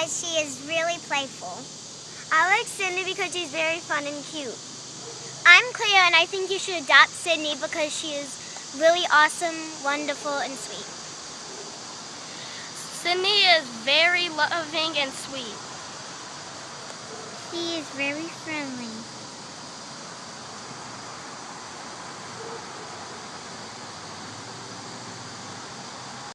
Because she is really playful. I like Sydney because she's very fun and cute. I'm Cleo and I think you should adopt Sydney because she is really awesome, wonderful, and sweet. Sydney is very loving and sweet. She is very friendly.